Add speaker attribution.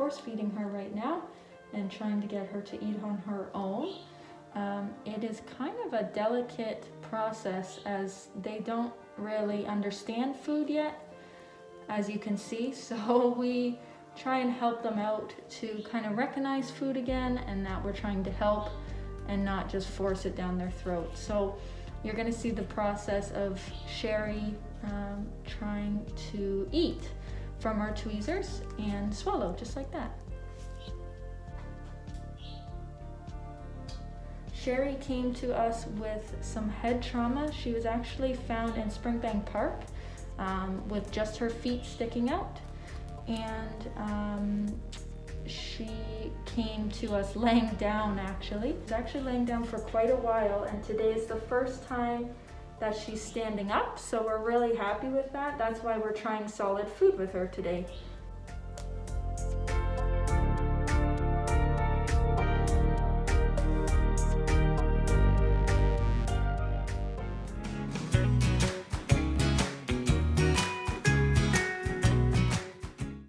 Speaker 1: force feeding her right now and trying to get her to eat on her own. Um, it is kind of a delicate process as they don't really understand food yet, as you can see. So we try and help them out to kind of recognize food again and that we're trying to help and not just force it down their throat. So you're gonna see the process of Sherry um, trying to eat from our tweezers and swallow just like that. Sherry came to us with some head trauma. She was actually found in Springbank Park um, with just her feet sticking out. And um, she came to us laying down actually. She was actually laying down for quite a while and today is the first time that she's standing up. So we're really happy with that. That's why we're trying solid food with her today.